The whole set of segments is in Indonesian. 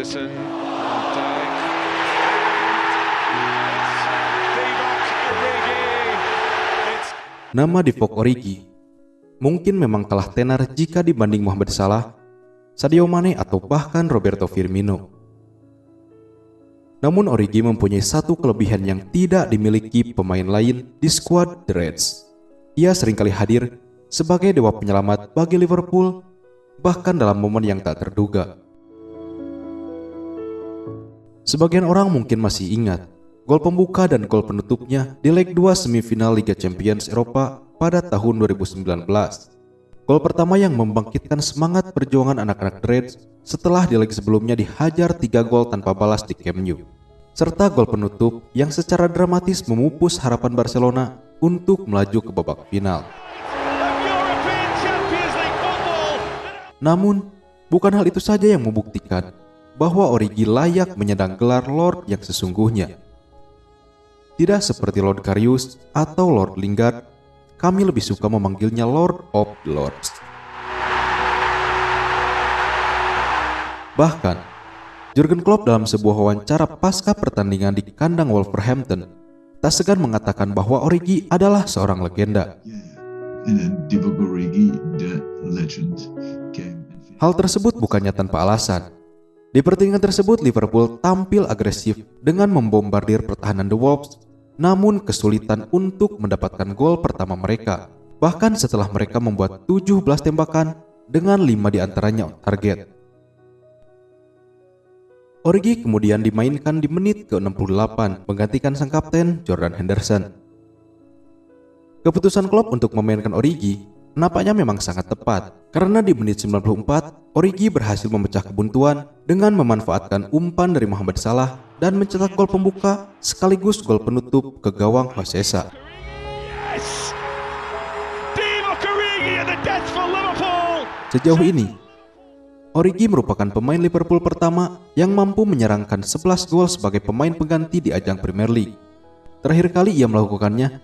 Henderson. Nama Divock Origi mungkin memang kalah tenar jika dibanding Mohamed Salah, Sadio Mane atau bahkan Roberto Firmino. Namun Origi mempunyai satu kelebihan yang tidak dimiliki pemain lain di skuad The Reds. Ia sering kali hadir sebagai dewa penyelamat bagi Liverpool, bahkan dalam momen yang tak terduga. Sebagian orang mungkin masih ingat gol pembuka dan gol penutupnya di leg 2 semifinal Liga Champions Eropa pada tahun 2019. Gol pertama yang membangkitkan semangat perjuangan anak-anak Reds setelah di leg sebelumnya dihajar 3 gol tanpa balas di Camp Nou. Serta gol penutup yang secara dramatis memupus harapan Barcelona untuk melaju ke babak final. Namun, bukan hal itu saja yang membuktikan bahwa Origi layak menyandang gelar Lord yang sesungguhnya. Tidak seperti Lord Carius atau Lord Lingard, kami lebih suka memanggilnya Lord of the Lords. Bahkan, Jurgen Klopp dalam sebuah wawancara pasca pertandingan di kandang Wolverhampton tak segan mengatakan bahwa Origi adalah seorang legenda. Hal tersebut bukannya tanpa alasan. Di pertandingan tersebut, Liverpool tampil agresif dengan membombardir pertahanan The Wolves, namun kesulitan untuk mendapatkan gol pertama mereka. Bahkan setelah mereka membuat 17 tembakan dengan 5 di antaranya target. Origi kemudian dimainkan di menit ke-68 menggantikan sang kapten Jordan Henderson. Keputusan Klopp untuk memainkan Origi nampaknya memang sangat tepat karena di menit 94 Origi berhasil memecah kebuntuan dengan memanfaatkan umpan dari Mohamed Salah dan mencetak gol pembuka sekaligus gol penutup ke gawang Hosesa. Yes! Sejauh ini, Origi merupakan pemain Liverpool pertama yang mampu menyerangkan 11 gol sebagai pemain pengganti di ajang Premier League. Terakhir kali ia melakukannya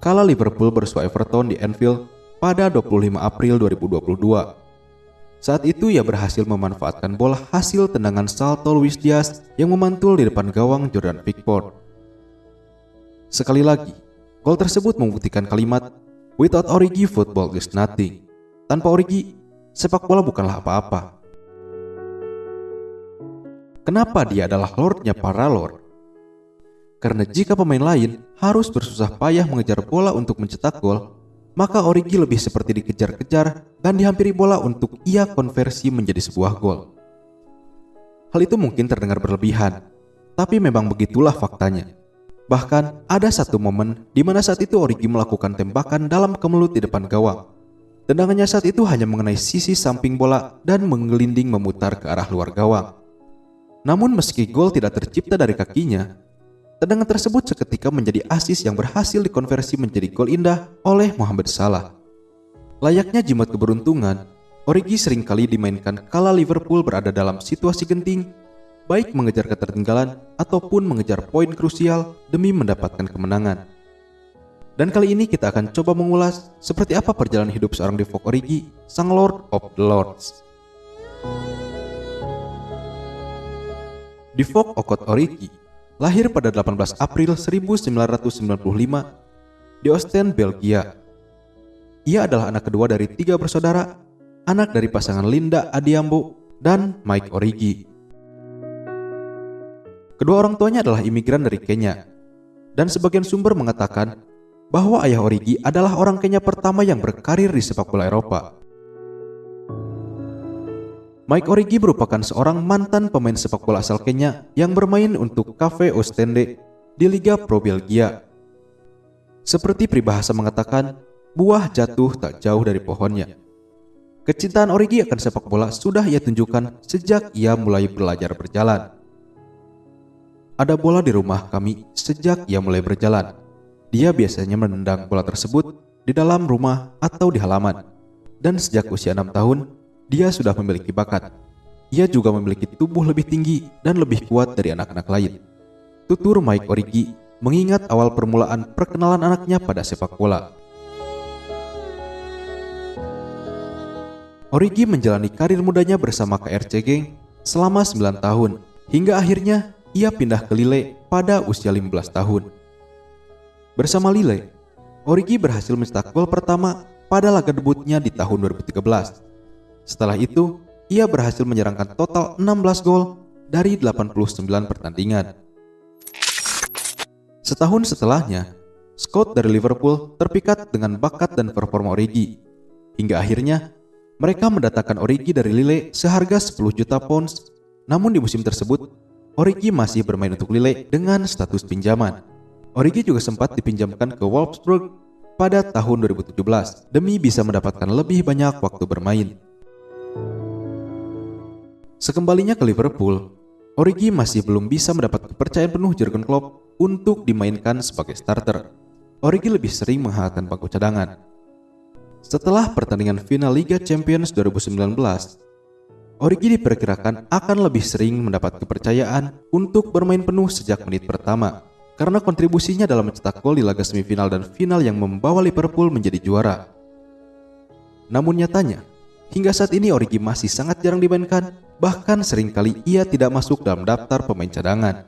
kala Liverpool bersua Everton di Anfield pada 25 April 2022. Saat itu ia berhasil memanfaatkan bola hasil tendangan salto Luis Diaz yang memantul di depan gawang Jordan Pickford. Sekali lagi, gol tersebut membuktikan kalimat Without Origi, football is nothing. Tanpa Origi, sepak bola bukanlah apa-apa. Kenapa dia adalah lordnya para lord? Karena jika pemain lain harus bersusah payah mengejar bola untuk mencetak gol, maka Origi lebih seperti dikejar-kejar dan dihampiri bola untuk ia konversi menjadi sebuah gol. Hal itu mungkin terdengar berlebihan, tapi memang begitulah faktanya. Bahkan ada satu momen di mana saat itu Origi melakukan tembakan dalam kemelut di depan gawang. Tendangannya saat itu hanya mengenai sisi samping bola dan menggelinding memutar ke arah luar gawang. Namun meski gol tidak tercipta dari kakinya, tendangan tersebut seketika menjadi asis yang berhasil dikonversi menjadi gol indah oleh Mohamed Salah. Layaknya jimat keberuntungan, Origi sering kali dimainkan kala Liverpool berada dalam situasi genting, baik mengejar ketertinggalan ataupun mengejar poin krusial demi mendapatkan kemenangan. Dan kali ini kita akan coba mengulas seperti apa perjalanan hidup seorang Divock Origi, sang Lord of the Lords. Divock Okot Origi lahir pada 18 April 1995 di Ostend, Belgia. Ia adalah anak kedua dari tiga bersaudara, anak dari pasangan Linda Adiambo dan Mike Origi. Kedua orang tuanya adalah imigran dari Kenya, dan sebagian sumber mengatakan bahwa ayah Origi adalah orang Kenya pertama yang berkarir di sepak bola Eropa. Mike Origi merupakan seorang mantan pemain sepak bola asal Kenya yang bermain untuk Cafe Ostende di Liga Pro Belgia. Seperti peribahasa mengatakan, buah jatuh tak jauh dari pohonnya. Kecintaan Origi akan sepak bola sudah ia tunjukkan sejak ia mulai belajar berjalan. Ada bola di rumah kami sejak ia mulai berjalan. Dia biasanya menendang bola tersebut di dalam rumah atau di halaman. Dan sejak usia 6 tahun, dia sudah memiliki bakat. Ia juga memiliki tubuh lebih tinggi dan lebih kuat dari anak-anak lain. Tutur Mike Origi mengingat awal permulaan perkenalan anaknya pada sepak bola. Origi menjalani karir mudanya bersama KRC Genk selama 9 tahun, hingga akhirnya ia pindah ke Lille pada usia 15 tahun. Bersama Lille, Origi berhasil mencetak gol pertama pada laga debutnya di tahun 2013. Setelah itu, ia berhasil menyerangkan total 16 gol dari 89 pertandingan. Setahun setelahnya, Scott dari Liverpool terpikat dengan bakat dan performa Origi. Hingga akhirnya, mereka mendatangkan Origi dari Lille seharga 10 juta pounds. Namun di musim tersebut, Origi masih bermain untuk Lille dengan status pinjaman. Origi juga sempat dipinjamkan ke Wolfsburg pada tahun 2017 demi bisa mendapatkan lebih banyak waktu bermain. Sekembalinya ke Liverpool, Origi masih belum bisa mendapat kepercayaan penuh Jurgen Klopp untuk dimainkan sebagai starter. Origi lebih sering menghangatkan bangku cadangan. Setelah pertandingan final Liga Champions 2019, Origi diperkirakan akan lebih sering mendapat kepercayaan untuk bermain penuh sejak menit pertama karena kontribusinya dalam mencetak gol di laga semifinal dan final yang membawa Liverpool menjadi juara. Namun nyatanya, hingga saat ini Origi masih sangat jarang dimainkan, bahkan sering kali ia tidak masuk dalam daftar pemain cadangan.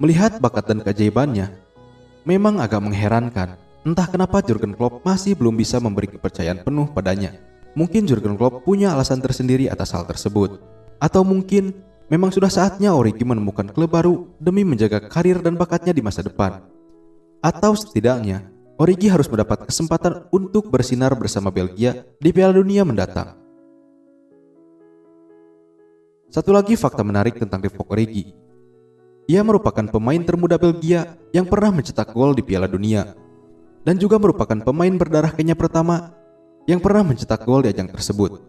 Melihat bakat dan keajaibannya, memang agak mengherankan entah kenapa Jurgen Klopp masih belum bisa memberi kepercayaan penuh padanya. Mungkin Jurgen Klopp punya alasan tersendiri atas hal tersebut. Atau mungkin memang sudah saatnya Origi menemukan klub baru demi menjaga karir dan bakatnya di masa depan. Atau setidaknya, Origi harus mendapat kesempatan untuk bersinar bersama Belgia di Piala Dunia mendatang. Satu lagi fakta menarik tentang Divock Origi, ia merupakan pemain termuda Belgia yang pernah mencetak gol di Piala Dunia dan juga merupakan pemain berdarah Kenya pertama yang pernah mencetak gol di ajang tersebut.